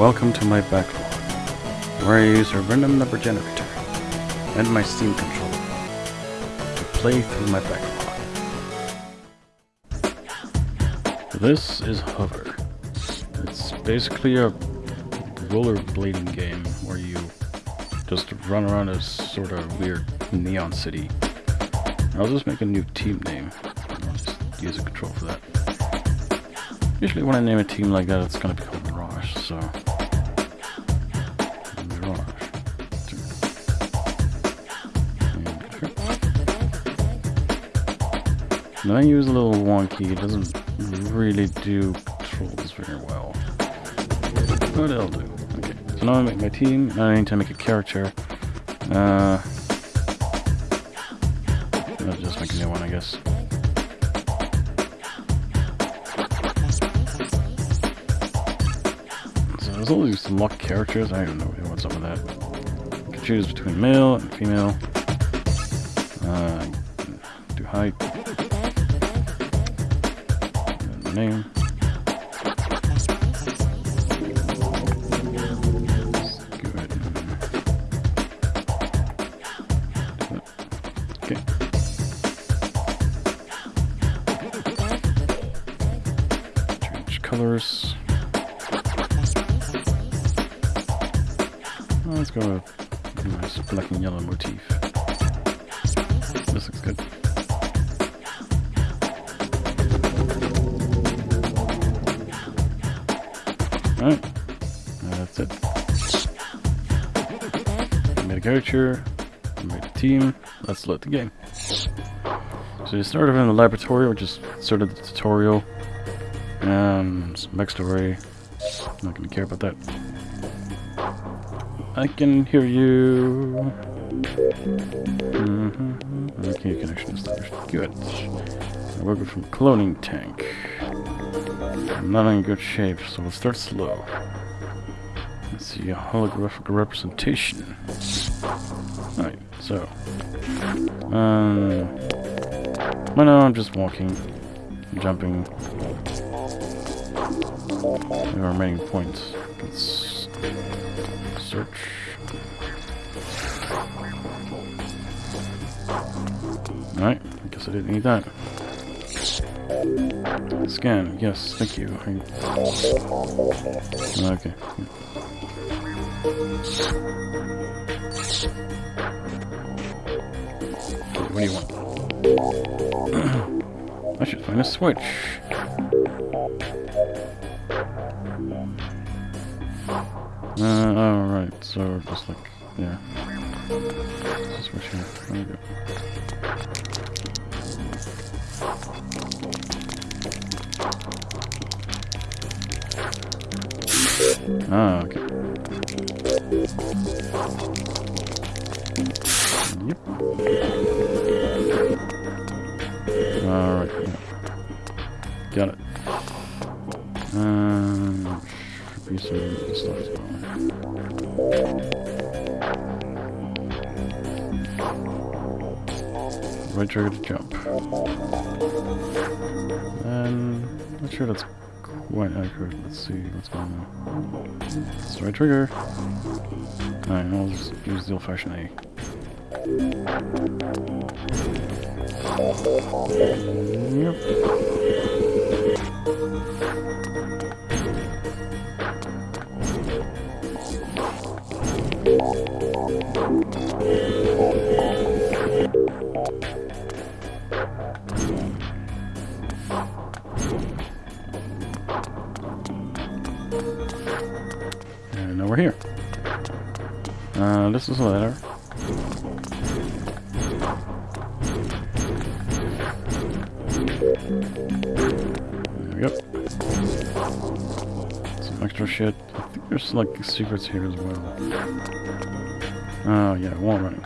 Welcome to my backlog, where I use a random number generator and my Steam controller to play through my backlog. This is Hover. It's basically a rollerblading game where you just run around a sort of weird neon city. I'll just make a new team name. I'll just use a control for that. Usually when I name a team like that, it's gonna be called Mirage, so... Menu is a little wonky, it doesn't really do controls very well. But it'll do. Okay, so now I make my team, I need to make a character. Uh... I'll just make a new one, I guess. So there's all these locked characters. I don't know what's up with that. You can choose between male and female. Uh, do height. And character. I made a team. Let's load the game. So you start off in the laboratory, which is sort of the tutorial. Um, some backstory. Not gonna care about that. I can hear you. Mm-hmm. Okay, connection established. Good. I'm working from cloning tank. I'm not in good shape, so we'll start slow. Let's see a holographic representation. So. Um. Well, no, I'm just walking, jumping. The remaining points. Let's search. Alright, I guess I didn't need that. Scan, yes, thank you. Okay. What do you want? I should find a switch. Uh, alright, so just like, yeah. Switch here. There we go. Ah, okay. Yep. Alright. Got it. Um, should be some stuff as well. Right trigger to jump. And not sure that's quite accurate. Let's see what's going on. It's right trigger. Alright, I'll just use the old-fashioned A. And now we're here. Uh, this is a letter. Extra shit. I think there's like secrets here as well. Oh yeah, wall running.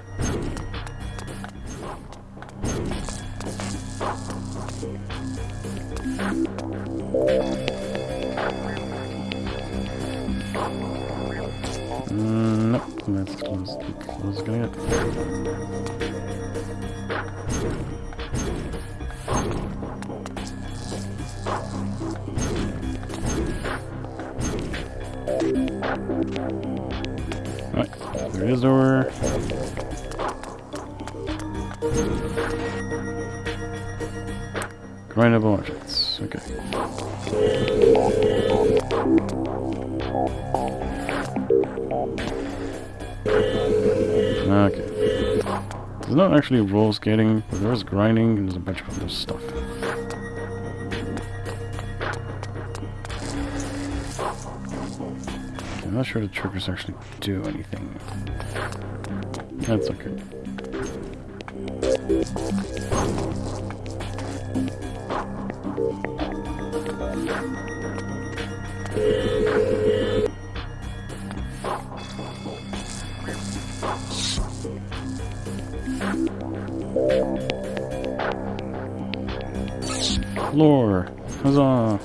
Alright, there is door. Grindable objects. Okay. Okay. There's not actually roll skating, but there is grinding and there's a bunch of other stuff. I'm not sure the triggers actually do anything. That's okay. Floor! Huzzah!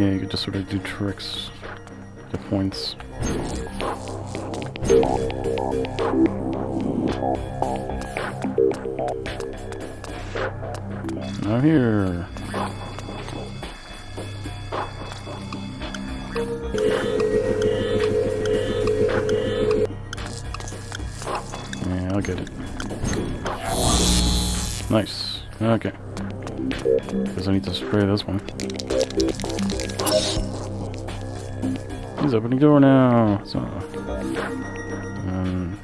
Yeah, you could just sort of do tricks to points. Now here. Yeah, I'll get it. Nice. Okay. Guess I need to spray this one. He's opening the door now. So, um,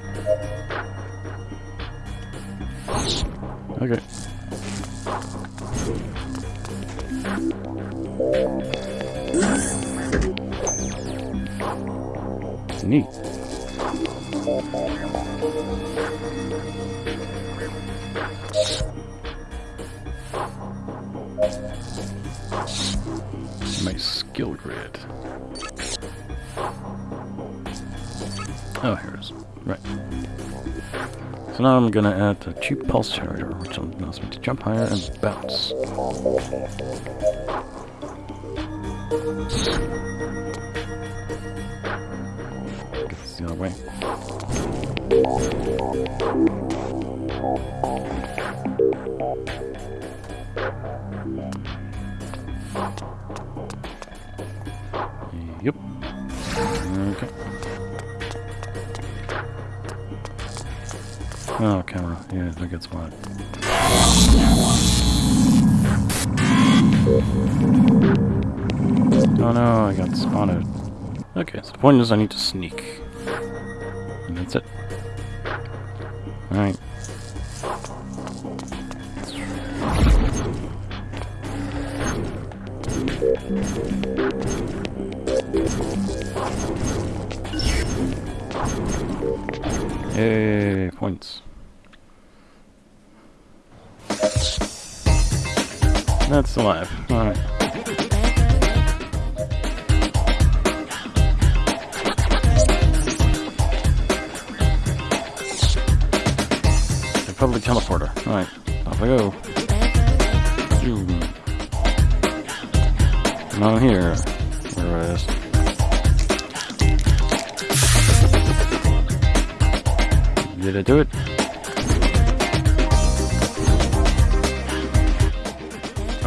okay. Neat. Now I'm gonna add a cheap pulse generator, which allows me to jump higher and bounce. Get this the other way. Yep. Oh, camera. Yeah, that gets wet. Oh no, I got spotted. Okay, so the point is I need to sneak. And that's it. Alright. Yay, points. That's alive. Alright. The public teleporter. Alright, off I go. Zoom. Not here. Where is? Did I do it?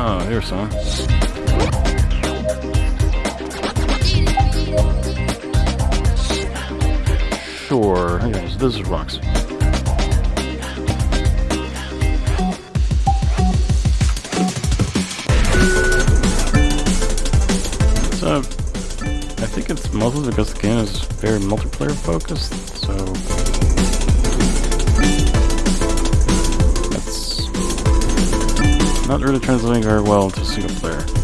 Ah, oh, here's some. Sure. Yes, this is rocks. So, I think it's mostly because the game is very multiplayer focused, so not really translating very well to single player.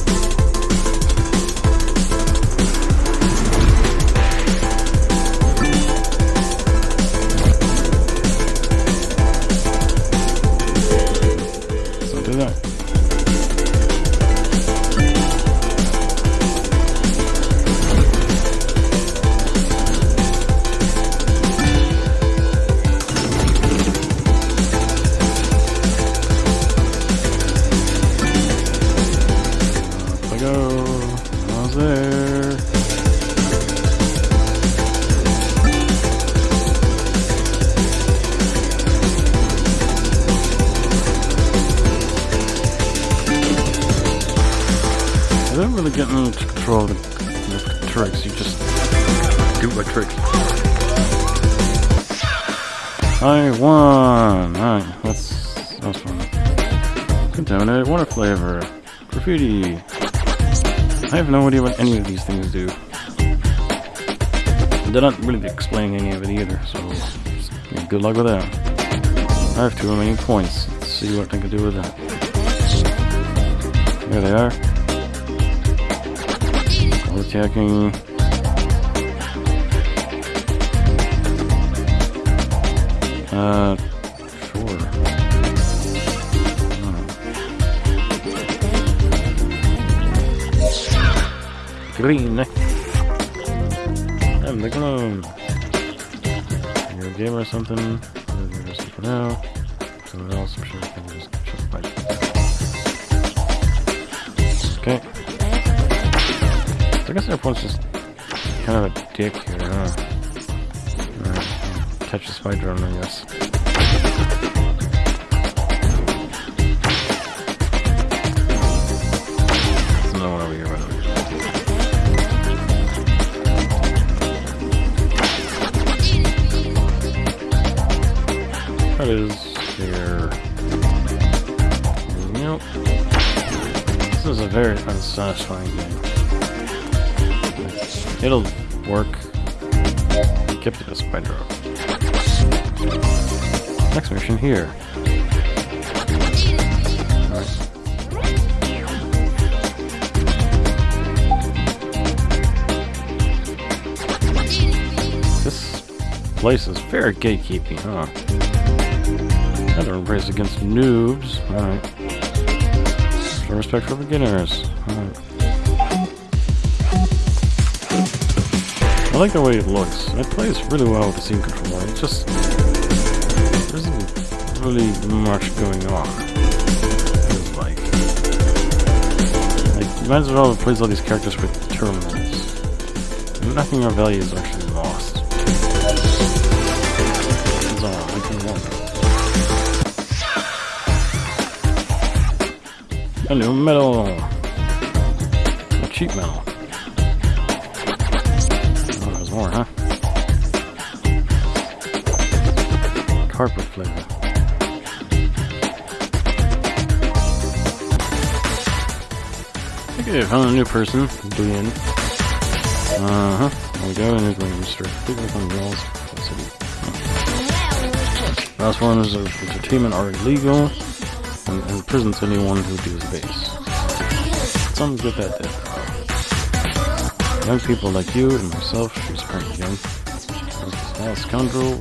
Really getting control the, the tricks. You just do my tricks. I won! Alright, that's, that's fun. Contaminated water flavor. Graffiti. I have no idea what any of these things do. They're not really explaining any of it either, so good luck with that. I have two remaining points. Let's see what I can do with that. There they are. Attacking. Uh, sure. Green. I'm the clone. You're a gamer or something. For now. Someone else, I'm sure can just guess everyone's just kind of a dick here, huh? Alright, catch the spider on, I guess. There's one over here. That is here. Nope. This is a very unsatisfying game. It'll work. Get to the spider. Next mission here. This place is very gatekeeping, huh? Another race against noobs. Alright. Respect for beginners. Alright. I like the way it looks. It plays really well with the scene control. It just there isn't really much going on. It's like like you might as well plays all these characters with terminals. Nothing of value is actually lost. That's all I can new metal. Cheap metal. More, huh? Carpet flavor. Okay, found a new person. Doing. Uh huh. We go. On the walls. City. Last forms of entertainment are illegal and, and prisons anyone who deals base. Some good that that. Young people like you and myself, she's apparently young. Small scoundrel.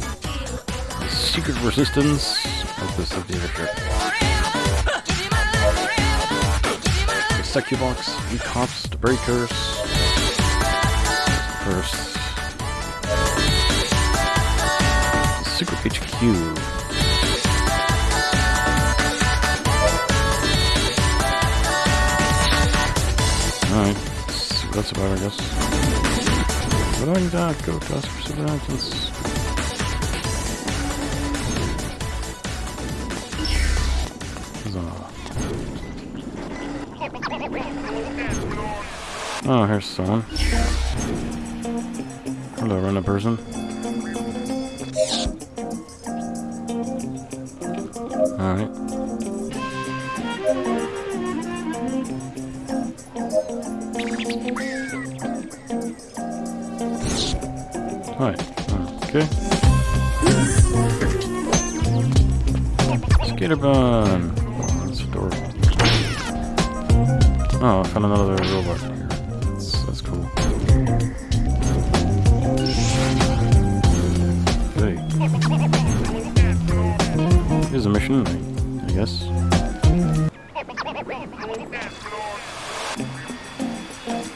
Secret resistance of this dictatorship. The Secubox, E-Cops, the Breakers. First. Secret HQ. Alright, that's, about I guess. But I got go to us for civil actions. Oh, here's someone. Hello, random person. Right. Okay. Skater bun. Oh, that's adorable. Oh, I found another robot here. That's, that's cool. Hey. Here's a mission, I guess.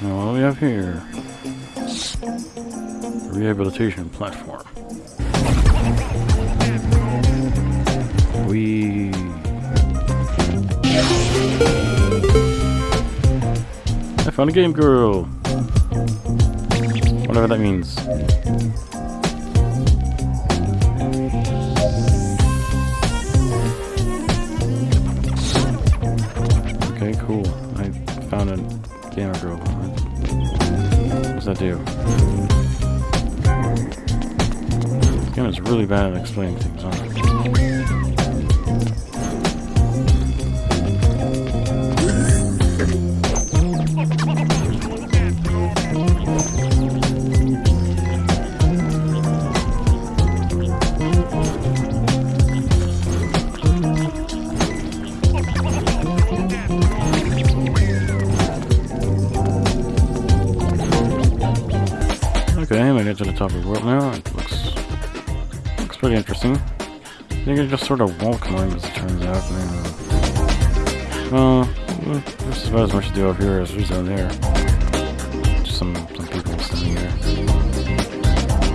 Now, what do we have here? Rehabilitation platform. We I found a game girl. Whatever that means. At explaining things, huh? Okay, I it to the top of the world now. Pretty interesting. I think I just sort of wall climb as it turns out. Uh, well, is about as much to do up here as there's down there. Just some some people standing here.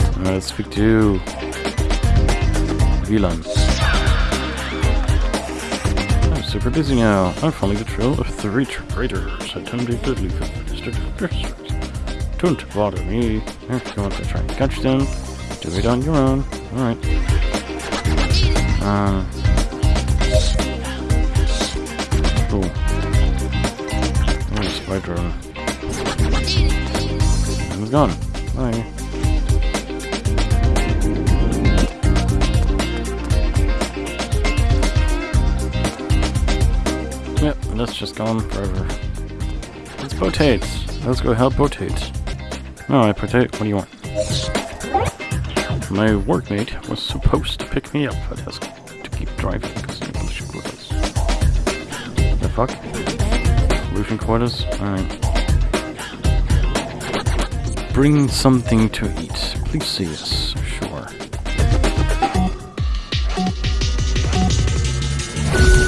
Alright, let's speak to VLAN. I'm super busy now. I'm following the trail of three traitors attempting to leave the district of district. Don't bother me. If you want to try and catch them, do it on your own. Alright. Um. Cool. Oh. And it's gone. Bye. Yep, that's just gone forever. It's potates. Let's go help potates. Alright, potato, what do you want? My workmate was supposed to pick me up at desk to keep driving because English quotas. The fuck? Roofing quarters? Alright. Bring something to eat. Please see us. Sure.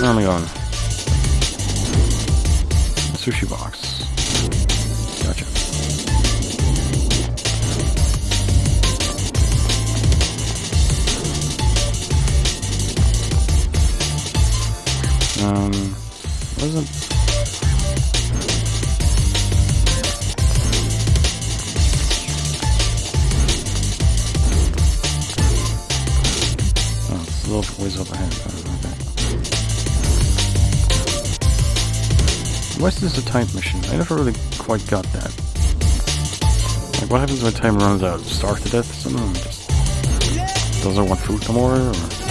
Where am I going? Sushi box. Um, wasn't. Oh, little ways up ahead. Why is a time mission? I never really quite got that. Like, what happens when time runs out? Starve to death? Someone just doesn't want food no more? Or?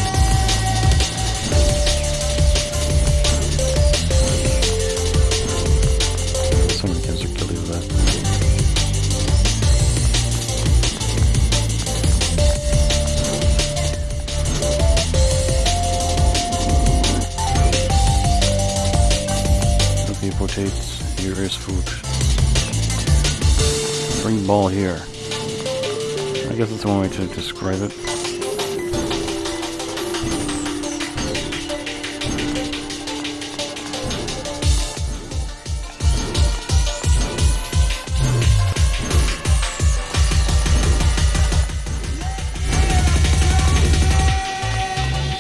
Food. Bring ball here. I guess that's one way to describe it.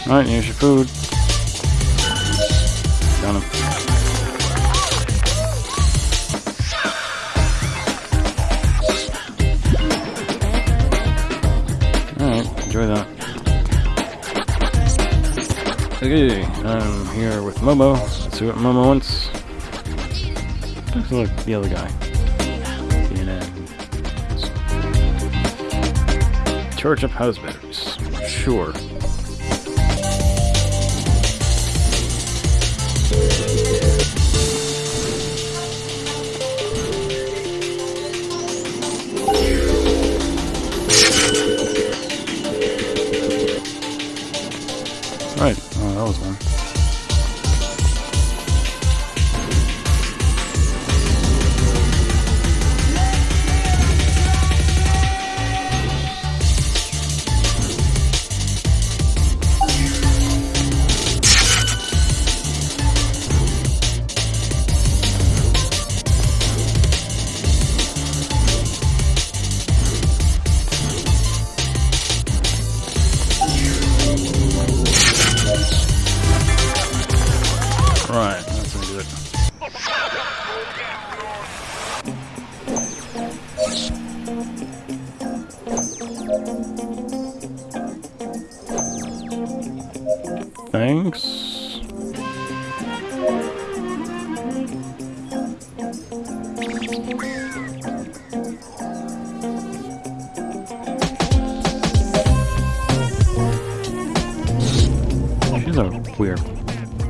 Alright, here's your food. I'm here with Momo. Let's see what Momo wants. Looks like the other guy. CNN. Charge up house batteries. Sure.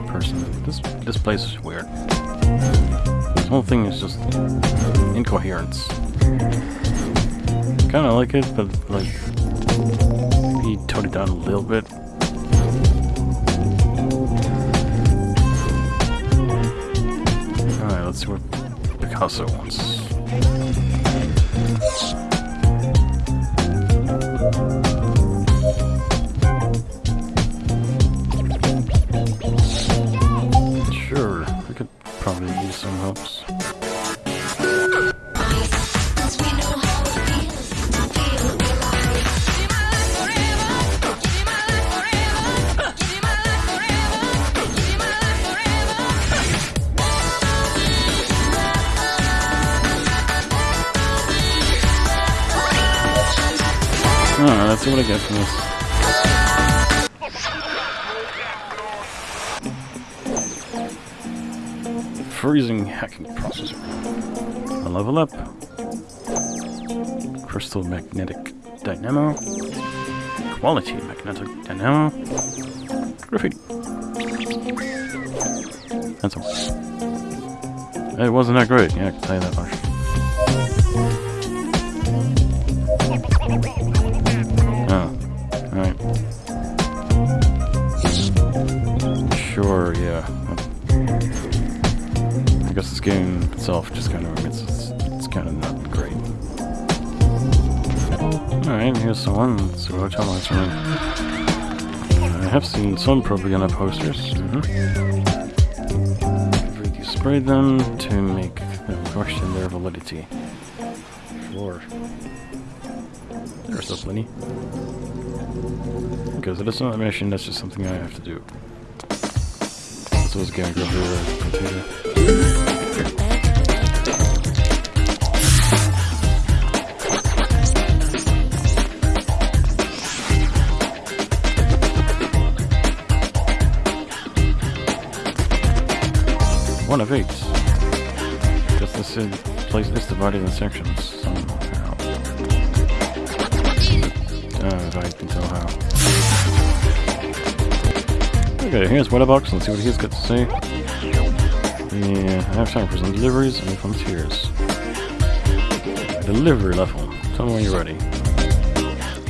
Person. This this place is weird. This whole thing is just incoherence. Kind of like it, but like he toned it down a little bit. All right, let's see what Picasso wants. See what I get from this. Freezing hacking processor. A level up. Crystal magnetic dynamo. Quality magnetic dynamo. Graffiti. That's all. It wasn't that great, yeah, I can tell you that much. Sure, yeah. I guess this game itself just kind of it's it's, it's kind of not great. All right, here's see what hotel lights are in. I have seen some propaganda posters. Mm-hmm. You spray them to make them question their validity. Sure. There's so plenty. Because it is not a mission, that's just something I have to do. This was gonna go through the computer. One of eight. Guess this is, place is divided in sections somehow. Uh, if I can tell how. Okay, here's Wetterbox. Let's see what he's got to say. Yeah, I have time for some deliveries and volunteers. Delivery level. Tell me when you're ready.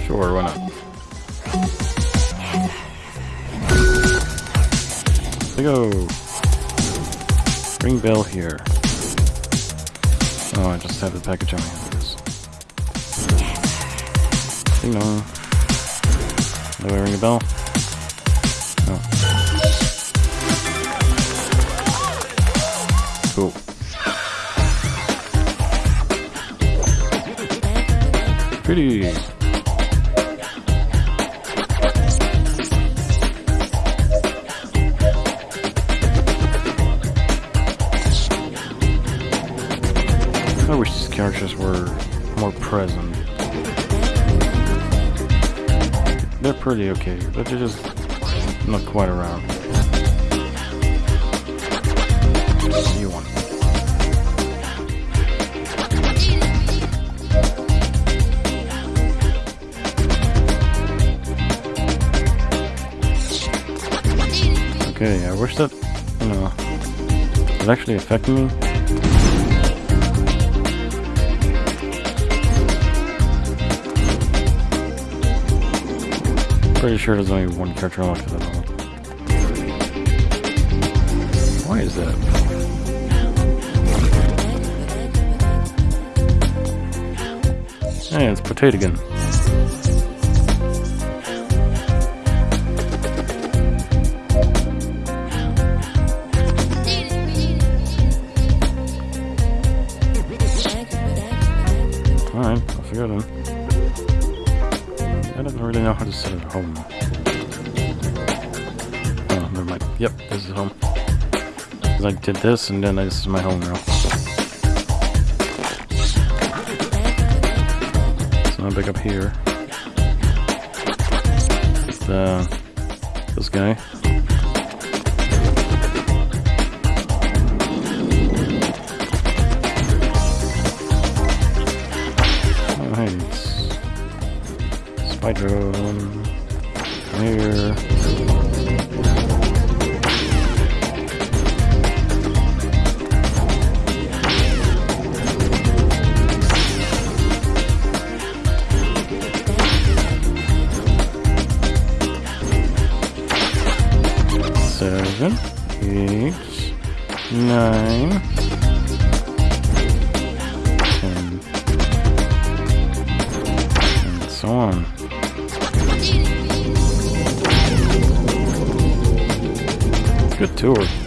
Sure, why not? We go. Ring bell here. Oh, I just have the package on my hand. Ding dong. Do I ring a bell? Pretty. I wish these characters were more present. They're pretty okay, but they're just not quite around. Okay, I wish that, you know, it actually affected me. Pretty sure there's only one character unlocked at all. Why is that? Hey, it's Potato again. Did this, and then this is my home room. So I'm back up here. Uh, this guy. Oh, hey, it's Here.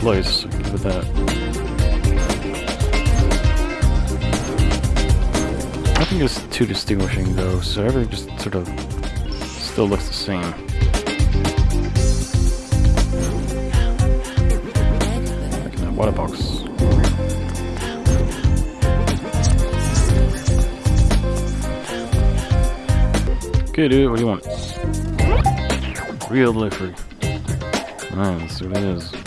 Place, give it that. Nothing is too distinguishing though, so everything just sort of still looks the same. Like that water box. Okay dude, what do you want? Real let's see what it is.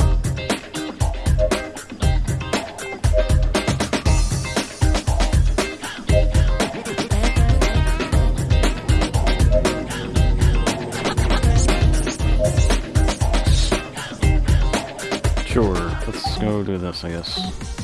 I guess.